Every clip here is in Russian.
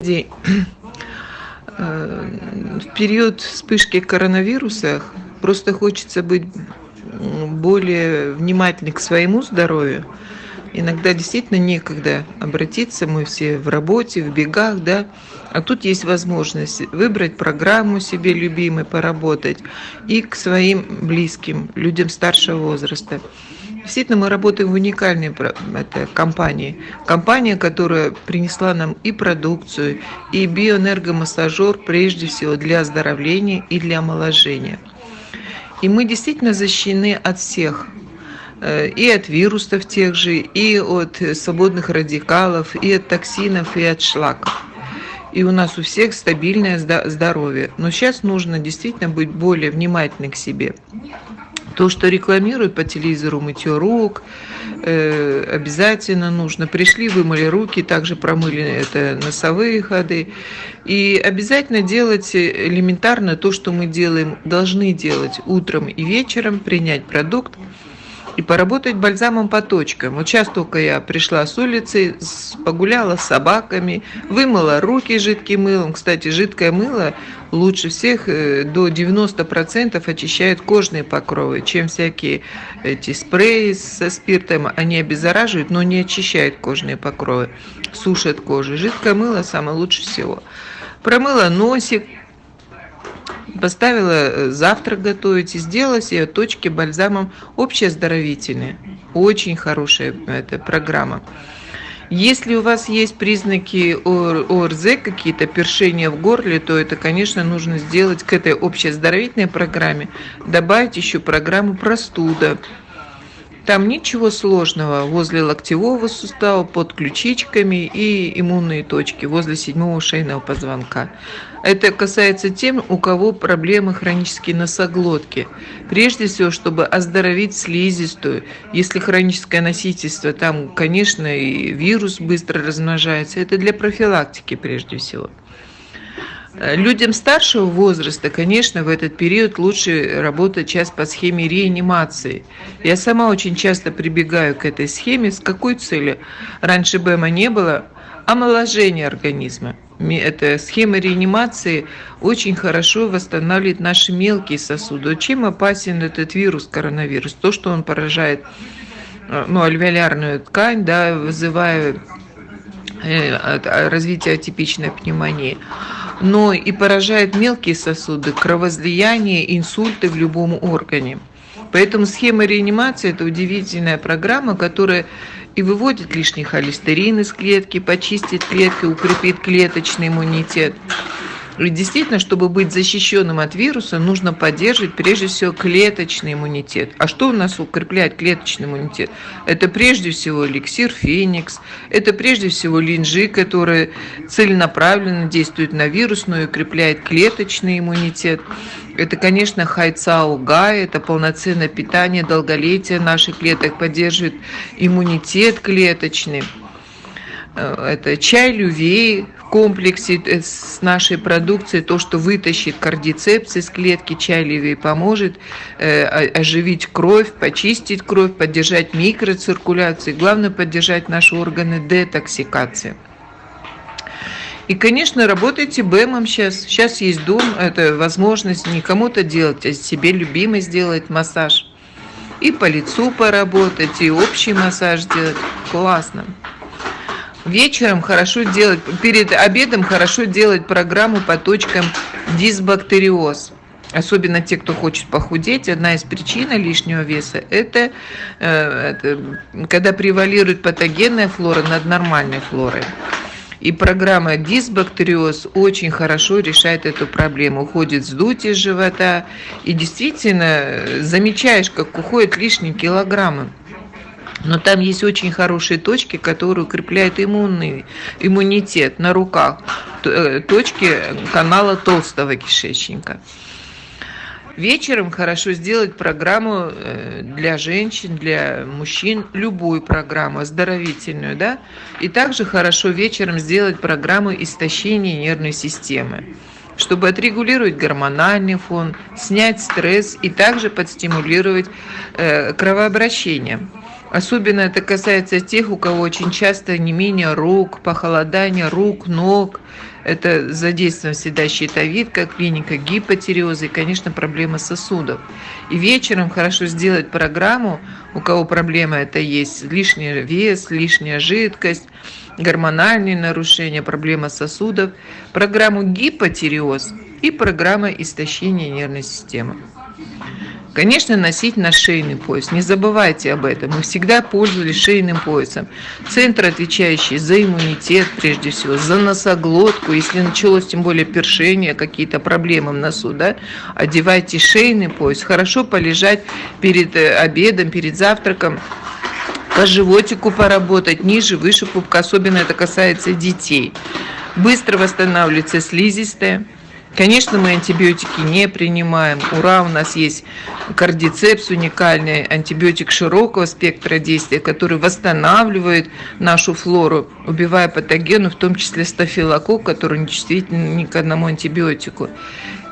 Э, в период вспышки коронавируса просто хочется быть более внимательны к своему здоровью. Иногда действительно некогда обратиться, мы все в работе, в бегах, да, а тут есть возможность выбрать программу себе любимой, поработать и к своим близким, людям старшего возраста. Действительно, мы работаем в уникальной это, компании. Компания, которая принесла нам и продукцию, и биоэнергомассажер, прежде всего, для оздоровления и для омоложения. И мы действительно защищены от всех э, и от вирусов тех же, и от свободных радикалов, и от токсинов, и от шлаков. И у нас у всех стабильное здоровье. Но сейчас нужно действительно быть более внимательным к себе. То, что рекламируют по телевизору мытье рук, э, обязательно нужно. Пришли, вымыли руки, также промыли это носовые ходы. И обязательно делать элементарно то, что мы делаем, должны делать утром и вечером, принять продукт и поработать бальзамом по точкам. Вот сейчас только я пришла с улицы, погуляла с собаками, вымыла руки жидким мылом. Кстати, жидкое мыло лучше всех э, до 90% очищает кожные покровы, чем всякие эти спреи со спиртом. Они обеззараживают, но не очищают кожные покровы, сушат кожу. Жидкое мыло самое лучше всего. Промыла носик, поставила э, завтрак готовить и сделала себе точки бальзамом общеоздоровительные. Очень хорошая эта программа. Если у вас есть признаки ОРЗ, какие-то першения в горле, то это, конечно, нужно сделать к этой общеоздоровительной программе, добавить еще программу простуда. Там ничего сложного возле локтевого сустава, под ключичками и иммунные точки возле седьмого шейного позвонка. Это касается тем, у кого проблемы хронические носоглотки. Прежде всего, чтобы оздоровить слизистую. Если хроническое носительство, там, конечно, и вирус быстро размножается. Это для профилактики прежде всего. Э, людям старшего возраста, конечно, в этот период лучше работать сейчас по схеме реанимации. Я сама очень часто прибегаю к этой схеме. С какой целью? Раньше БЭМа не было. Омоложение организма. Эта схема реанимации очень хорошо восстанавливает наши мелкие сосуды. Чем опасен этот вирус, коронавирус? То, что он поражает э, ну, альвеолярную ткань, да, вызывая э, развитие атипичной пневмонии но и поражает мелкие сосуды, кровоизлияние, инсульты в любом органе. Поэтому схема реанимации – это удивительная программа, которая и выводит лишний холестерин из клетки, почистит клетки, укрепит клеточный иммунитет – и действительно, чтобы быть защищенным от вируса, нужно поддерживать прежде всего клеточный иммунитет. А что у нас укрепляет клеточный иммунитет? Это прежде всего эликсир Феникс, это прежде всего линжи, которые целенаправленно действуют на вирус, но и укрепляет клеточный иммунитет. Это, конечно, хайцао гай, это полноценное питание, долголетие наших клеток, поддерживает иммунитет клеточный. Э, это чай лювей комплексе э, с нашей продукцией, то, что вытащит кардицепс из клетки, чай лювей поможет э, оживить кровь, почистить кровь, поддержать микроциркуляцию, главное поддержать наши органы детоксикации. И, конечно, работайте БЭМом сейчас. Сейчас есть дом, это возможность не кому-то делать, а себе любимый сделать массаж. И по лицу поработать, и общий массаж делать. Классно. Вечером хорошо делать, перед обедом хорошо делать программу по точкам дисбактериоз. Особенно те, кто хочет похудеть, одна из причин лишнего веса это, э, это когда превалирует патогенная флора над нормальной флорой. И программа дисбактериоз очень хорошо решает эту проблему. Уходит вздутие живота. И действительно замечаешь, как уходят лишние килограммы. Но там есть очень хорошие точки, которые укрепляют иммунный, иммунитет на руках. Э, точки канала толстого кишечника. Вечером хорошо сделать программу э, для женщин, для мужчин, любую программу, оздоровительную, да? И также хорошо вечером сделать программу истощения нервной системы чтобы отрегулировать гормональный фон, снять стресс и также подстимулировать э, кровообращение. Особенно это касается тех, у кого очень часто не менее рук, похолодание рук, ног. Это задействован всегда щитовидка, клиника гипотиреоза и, конечно, проблема сосудов. И вечером хорошо сделать программу, у кого проблема это есть, лишний вес, лишняя жидкость, гормональные нарушения, проблема сосудов, программу гипотиреоз и программа истощения нервной системы. Конечно, носить на шейный пояс. Не забывайте об этом. Мы всегда пользовались шейным поясом. Центр, отвечающий за иммунитет, прежде всего, за носоглотку. Если началось, тем более, першение, какие-то проблемы в носу, да, одевайте шейный пояс. Хорошо полежать перед э, обедом, перед завтраком по животику поработать, ниже, выше пупка, особенно это касается детей. Быстро восстанавливается слизистая. Конечно, мы антибиотики не принимаем. Ура, у нас есть кардицепс уникальный, антибиотик широкого спектра действия, который восстанавливает нашу флору, убивая патогены, в том числе стафилококк, который не чувствителен ни к одному антибиотику.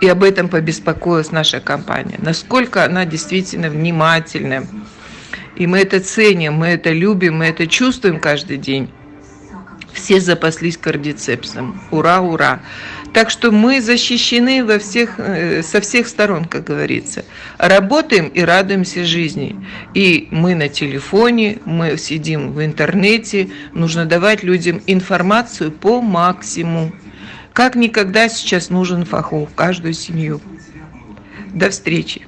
И об этом побеспокоилась наша компания. Насколько она действительно внимательная. И мы это ценим, мы это любим, мы это чувствуем каждый день. Все запаслись кардицепсом. Ура, ура! Так что мы защищены во всех, э, со всех сторон, как говорится. Работаем и радуемся жизни. И мы на телефоне, мы сидим в интернете. Нужно давать людям информацию по максимуму. Как никогда сейчас нужен фахов в каждую семью. До встречи!